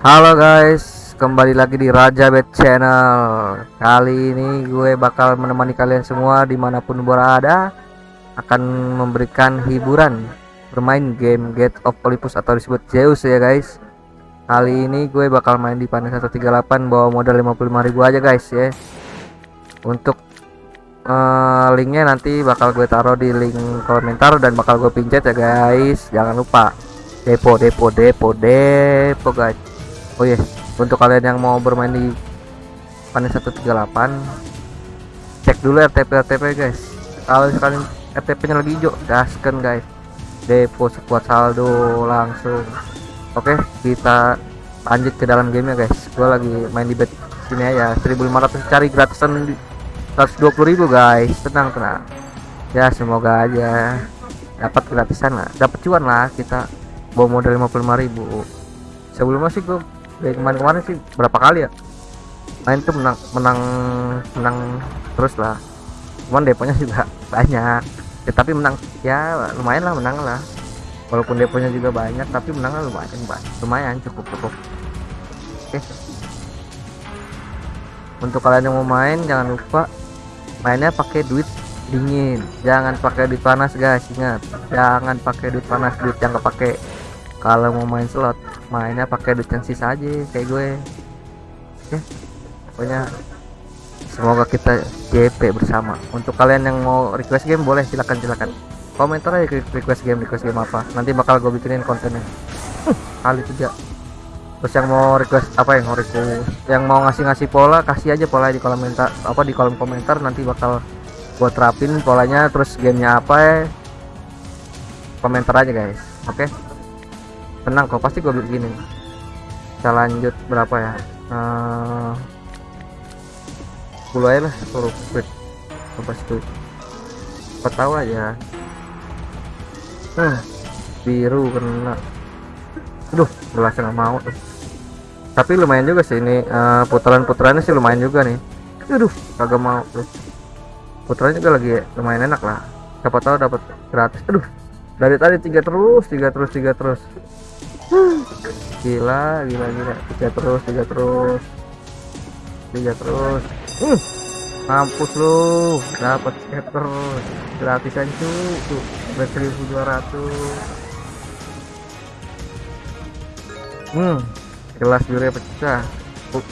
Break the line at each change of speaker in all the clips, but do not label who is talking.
Halo guys, kembali lagi di Raja Bet Channel. Kali ini gue bakal menemani kalian semua di mana pun berada, akan memberikan hiburan bermain game Gate of Olympus atau disebut Zeus ya guys. Kali ini gue bakal main di Panen 138 bawa modal 55.000 aja guys ya. Untuk uh, linknya nanti bakal gue taruh di link komentar dan bakal gue pincet ya guys. Jangan lupa depo depo depo depo guys oh iya yeah. untuk kalian yang mau bermain di panen 138 cek dulu RTP RTP guys. Kalau sekalian RTP nya lagi hijau gaskan guys. Depo sekuat saldo langsung. Oke okay, kita lanjut ke dalam game ya guys. Gue lagi main di bet sini ya 1500 cari gratisan di 120.000 guys. Tenang tenang. Ya semoga aja dapat gratisan lah. Dapat cuan lah kita. Bawa modal 55.000 sebelumnya sih gue dari kemarin-kemarin sih berapa kali ya? Main tuh menang menang menang terus lah. Cuman deponya juga banyak. Ya, tapi menang ya lumayan lah menang lah. Walaupun deponya juga banyak tapi menang lah lumayan lumayan cukup cukup. Oke. Untuk kalian yang mau main jangan lupa mainnya pakai duit dingin. Jangan pakai duit panas guys ingat. Jangan pakai duit panas duit yang kepake kalau mau main slot mainnya pakai duit yang sisa aja kayak gue. Oke pokoknya semoga kita JP bersama. Untuk kalian yang mau request game boleh silakan silakan. Komentar aja request game request game apa. Nanti bakal gue bikinin kontennya. Kali tiga terus yang mau request apa yang mau request? Yang mau ngasih-ngasih pola kasih aja pola di kolom komentar apa di kolom komentar. Nanti bakal gue terapin polanya. Terus gamenya apa ya komentar aja guys. Oke? okay? Tenang kok pasti gue begini kita lanjut berapa ya? Uh, 10 aja lah suruh quick apa itu apa tahu aja. Hmm, biru kena. Aduh jelas nggak mau tuh. Tapi lumayan juga sih ini uh, putaran-putarannya sih lumayan juga nih. Aduh kagak mau tuh. Putaran juga lagi lumayan enak lah. Siapa tahu dapat gratis. Aduh dari tadi tiga terus tiga terus tiga terus gila gila gila. Tiga terus tiga terus. Tiga terus. Uh, mampus lu. Dapat scatter gratisan cu. Seribu dua ratus. Hmm gelas biru pecah.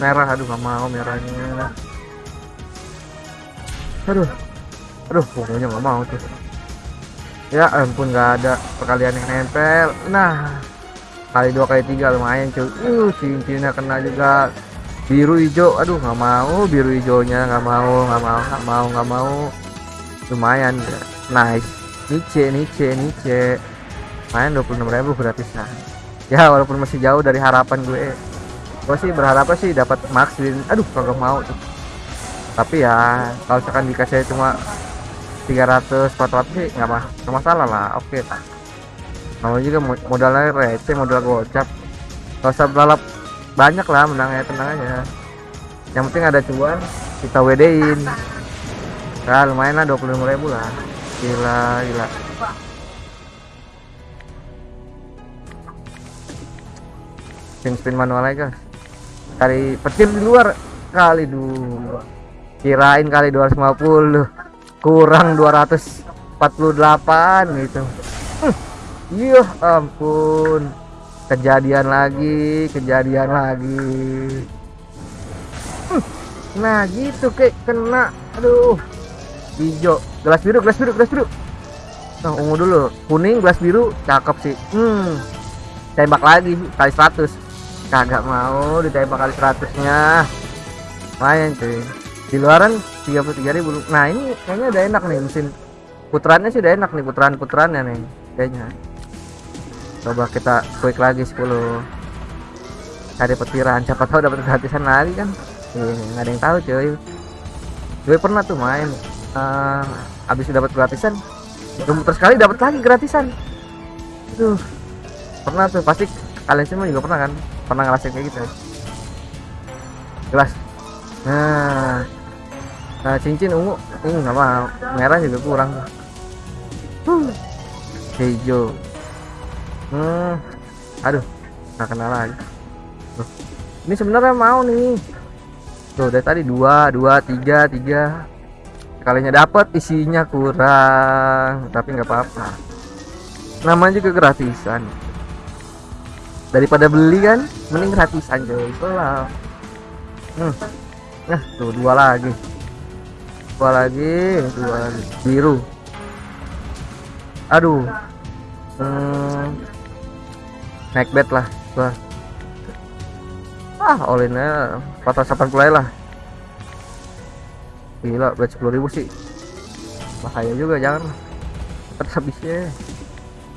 Merah aduh gak mau merahnya. Aduh aduh pokoknya gak mau tuh. Ya ampun gak ada perkalian yang nempel. Nah kali dua kali tiga lumayan cuy. Uh cincinnya kena juga. Biru hijau aduh nggak mau. Biru hijaunya nggak mau nggak mau nggak mau nggak mau. Lumayan nice. Nice nice nice. Main 26.000 gratis nah. Ya walaupun masih jauh dari harapan gue. Gue sih berharap sih dapat max aduh kagak mau tuh tapi ya kalau misalkan dikasih cuma 300 400 sih nggak masalah lah. Oke okay, namanya juga modalnya receh modal gocap. Gak usah balap banyak lah menangnya tenang aja yang penting ada cuan kita wedein. Nah lumayan lah 25 ribu lah. Gila gila. Spin spin manual aja. Cari petir di luar kali dulu kirain kali 250 kurang 248 gitu Iya ampun. Kejadian lagi kejadian lagi. Hmm, nah gitu kayak kena. Aduh. Hijau. Gelas biru gelas biru gelas biru. Nah ungu dulu. Kuning gelas biru. Cakep sih. Hmm. Tembak lagi kali 100 kagak mau ditembak kali 100 nya lumayan cuy. Di luaran 33 ribu. Nah ini kayaknya udah enak nih mesin putarannya sih udah enak nih putaran putarannya nih kayaknya coba kita quick lagi 10 cari petiran siapa tahu dapat gratisan lagi kan? Iya nggak ada yang tahu cuy. Gue pernah tuh main uh, habis dapat gratisan muter sekali dapat lagi gratisan. Tuh pernah tuh pasti kalian semua juga pernah kan? Pernah ngerasain kayak gitu. Jelas. Nah nah cincin ungu ini nggak mau merah juga kurang huh. hijau hmm. Aduh nggak kenal lagi. Tuh. ini sebenarnya mau nih. Tuh dari tadi dua dua tiga tiga. Kalinya dapat isinya kurang tapi nggak apa-apa. Namanya juga gratisan. Daripada beli kan mending gratisan coy pelan hmm. nah tuh dua lagi. Dua lagi dua lagi. Biru. Aduh. Hmm. Naik bet lah gua. Ah olinnya 480 lah. Gila bet 10.000 sih. Bahaya juga jangan. Cepet habisnya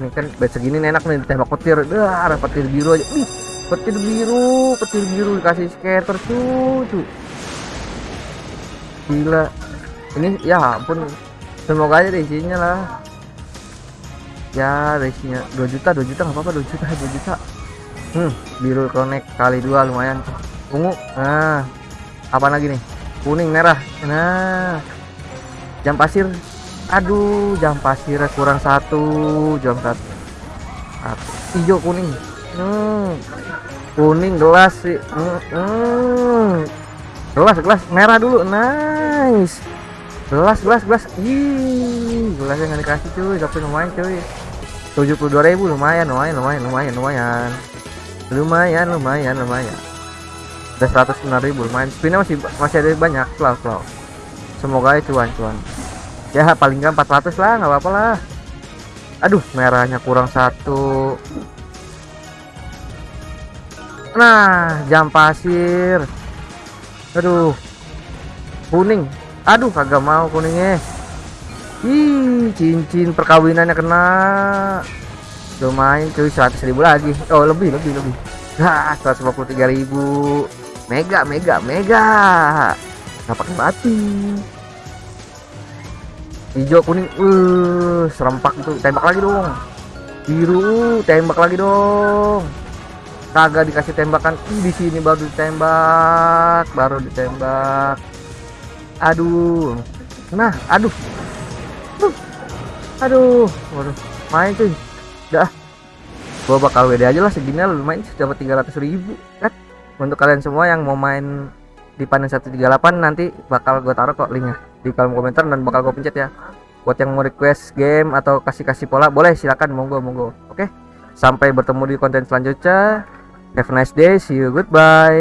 ini kan bet segini enak nih ditembak petir. Dah ada petir biru aja. Ih, petir biru petir biru dikasih skater tuh tuh gila. Ini ya ampun. Semoga aja deh isinya lah ya isinya 2 juta 2 juta nggak apa-apa 2 juta 2 juta. Hmm. Biru connect kali dua lumayan. Ungu. Nah apa lagi nih? Kuning merah. Nah jam pasir. Aduh jam pasir kurang satu jam satu. Hijau kuning. Hmm. kuning gelas sih. Hmm. hmm. gelas gelas. Merah dulu. Nice gelas gelas gelas. Ih gelasnya nggak dikasih cuy. Tapi lumayan cuy. 72.000 lumayan lumayan lumayan lumayan lumayan. Lumayan lumayan lumayan. Udah 109.000 lumayan. Spinnya masih masih ada banyak slow slow semoga ya cuan cuan. Ya paling nggak 400 lah nggak apa-apa lah. Aduh merahnya kurang satu. Nah jam pasir. Aduh. Kuning aduh kagak mau kuningnya. Ih cincin perkawinannya kena. Lumayan cuy 100 ribu lagi. Oh lebih lebih lebih. Nah 153 ribu. Mega mega mega. Nggak pakai mati. Hijau kuning. Uh serempak itu. Tembak lagi dong. Biru tembak lagi dong. Kagak dikasih tembakan. Di sini baru ditembak baru ditembak aduh. Nah aduh. Uh, aduh. Waduh. Main cuy. Dah. Gua bakal WD aja lah segini lumayan dapat 300 ribu kan? Untuk kalian semua yang mau main di panen 138 nanti bakal gue taruh kok linknya di kolom komentar dan bakal gue pencet ya. Buat yang mau request game atau kasih-kasih pola boleh. Silakan. Monggo monggo. Oke. Sampai bertemu di konten selanjutnya. Have a nice day. See you. Goodbye